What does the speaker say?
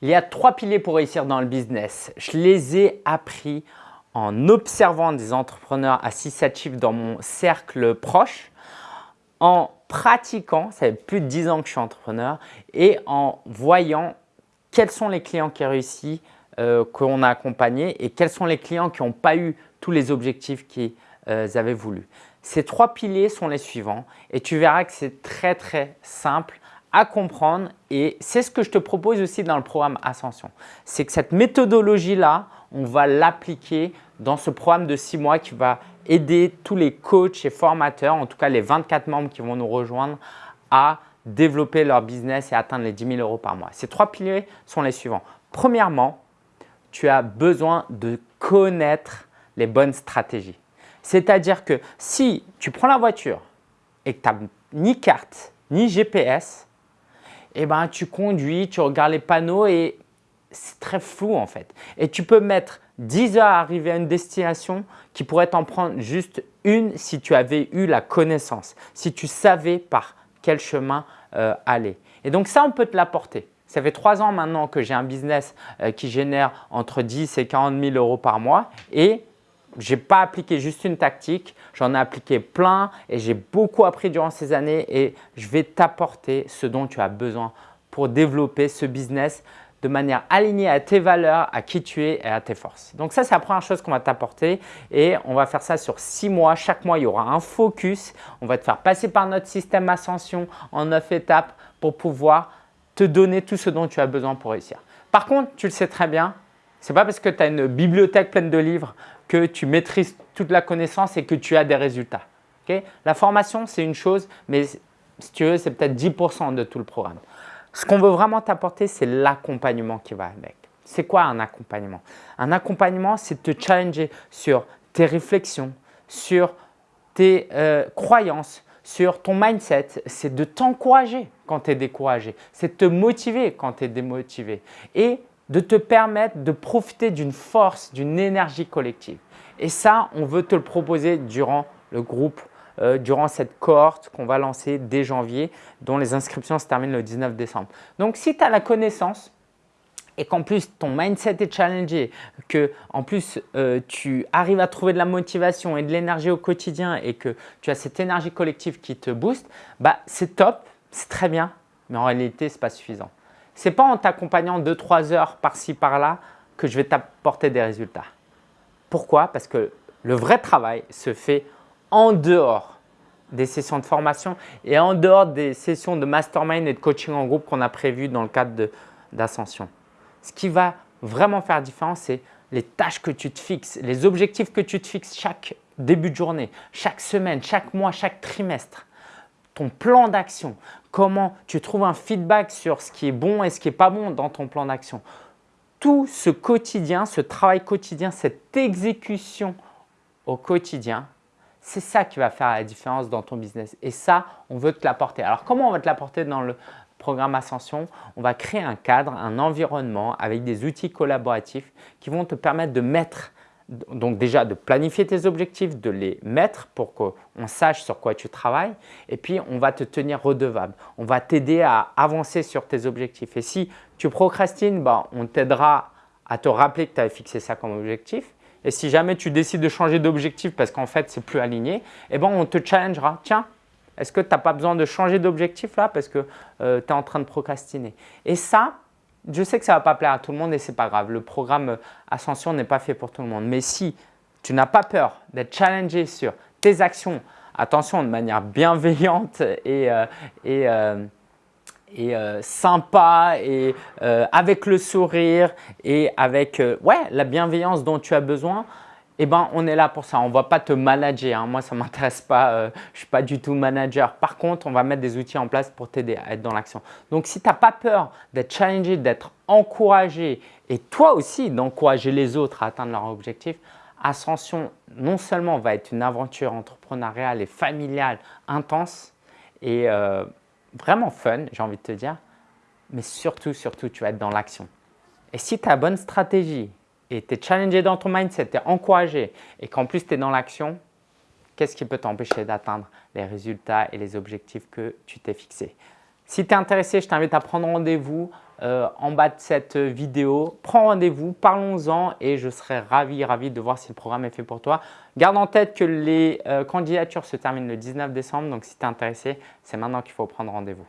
Il y a trois piliers pour réussir dans le business. Je les ai appris en observant des entrepreneurs à 6-7 chiffres dans mon cercle proche, en pratiquant, ça fait plus de 10 ans que je suis entrepreneur, et en voyant quels sont les clients qui réussissent, euh, qu'on a accompagnés et quels sont les clients qui n'ont pas eu tous les objectifs qu'ils euh, avaient voulu. Ces trois piliers sont les suivants et tu verras que c'est très très simple à comprendre et c'est ce que je te propose aussi dans le programme Ascension. C'est que cette méthodologie-là, on va l'appliquer dans ce programme de six mois qui va aider tous les coachs et formateurs, en tout cas les 24 membres qui vont nous rejoindre à développer leur business et atteindre les 10 000 euros par mois. Ces trois piliers sont les suivants. Premièrement, tu as besoin de connaître les bonnes stratégies. C'est-à-dire que si tu prends la voiture et que tu n'as ni carte ni GPS, eh ben, tu conduis, tu regardes les panneaux et c'est très flou en fait. Et tu peux mettre 10 heures à arriver à une destination qui pourrait t'en prendre juste une si tu avais eu la connaissance, si tu savais par quel chemin euh, aller. Et donc ça, on peut te l'apporter. Ça fait trois ans maintenant que j'ai un business euh, qui génère entre 10 et 40 000 euros par mois et je n'ai pas appliqué juste une tactique, j'en ai appliqué plein et j'ai beaucoup appris durant ces années et je vais t'apporter ce dont tu as besoin pour développer ce business de manière alignée à tes valeurs, à qui tu es et à tes forces. Donc ça, c'est la première chose qu'on va t'apporter et on va faire ça sur six mois. Chaque mois, il y aura un focus. On va te faire passer par notre système Ascension en neuf étapes pour pouvoir te donner tout ce dont tu as besoin pour réussir. Par contre, tu le sais très bien, ce n'est pas parce que tu as une bibliothèque pleine de livres que tu maîtrises toute la connaissance et que tu as des résultats. la formation, c'est une chose, mais si tu veux, c'est peut-être 10% de tout le programme. Ce qu'on veut vraiment t'apporter, c'est l'accompagnement qui va avec. C'est quoi un accompagnement? Un accompagnement, c'est te challenger sur tes réflexions, sur tes euh, croyances, sur ton mindset. C'est de t'encourager quand tu es découragé. C'est de te motiver quand tu es démotivé. Et de te permettre de profiter d'une force, d'une énergie collective. Et ça, on veut te le proposer durant le groupe euh, durant cette cohorte qu'on va lancer dès janvier, dont les inscriptions se terminent le 19 décembre. Donc, si tu as la connaissance et qu'en plus ton mindset est challengé, que en plus euh, tu arrives à trouver de la motivation et de l'énergie au quotidien et que tu as cette énergie collective qui te booste, bah, c'est top, c'est très bien, mais en réalité, ce n'est pas suffisant. Ce n'est pas en t'accompagnant 2-3 heures par-ci, par-là que je vais t'apporter des résultats. Pourquoi? Parce que le vrai travail se fait en dehors des sessions de formation et en dehors des sessions de mastermind et de coaching en groupe qu'on a prévues dans le cadre d'ascension. Ce qui va vraiment faire différence, c'est les tâches que tu te fixes, les objectifs que tu te fixes chaque début de journée, chaque semaine, chaque mois, chaque trimestre, ton plan d'action, comment tu trouves un feedback sur ce qui est bon et ce qui n'est pas bon dans ton plan d'action. Tout ce quotidien, ce travail quotidien, cette exécution au quotidien, c'est ça qui va faire la différence dans ton business. Et ça, on veut te l'apporter. Alors, comment on va te l'apporter dans le programme Ascension? On va créer un cadre, un environnement avec des outils collaboratifs qui vont te permettre de mettre donc déjà de planifier tes objectifs, de les mettre pour qu'on sache sur quoi tu travailles et puis on va te tenir redevable. On va t'aider à avancer sur tes objectifs et si tu procrastines, bah, on t'aidera à te rappeler que tu avais fixé ça comme objectif et si jamais tu décides de changer d'objectif parce qu'en fait, c'est plus aligné, eh ben, on te challengera. Tiens, est-ce que tu n'as pas besoin de changer d'objectif là parce que euh, tu es en train de procrastiner? Et ça, je sais que ça ne va pas plaire à tout le monde et ce n'est pas grave. Le programme Ascension n'est pas fait pour tout le monde. Mais si tu n'as pas peur d'être challengé sur tes actions, attention de manière bienveillante et, euh, et euh, euh, sympa et euh, avec le sourire et avec euh, ouais, la bienveillance dont tu as besoin, eh ben, on est là pour ça. On ne va pas te manager. Hein. Moi, ça ne m'intéresse pas. je ne suis pas du tout manager. Par contre, on va mettre des outils en place pour t'aider à être dans l'action. Donc, si tu n'as pas peur d'être challengé, d'être encouragé et toi aussi d'encourager les autres à atteindre leur objectif, Ascension non seulement va être une aventure entrepreneuriale et familiale intense et vraiment fun, j'ai envie de te dire, mais surtout, surtout, tu vas être dans l'action. Et si tu as bonne stratégie et tu es challengé dans ton mindset, tu es encouragé et qu'en plus tu es dans l'action, qu'est-ce qui peut t'empêcher d'atteindre les résultats et les objectifs que tu t'es fixés Si tu es intéressé, je t'invite à prendre rendez-vous euh, en bas de cette vidéo. Prends rendez-vous, parlons-en et je serai ravi, ravi de voir si le programme est fait pour toi. Garde en tête que les candidatures se terminent le 19 décembre, donc si tu es intéressé, c'est maintenant qu'il faut prendre rendez-vous.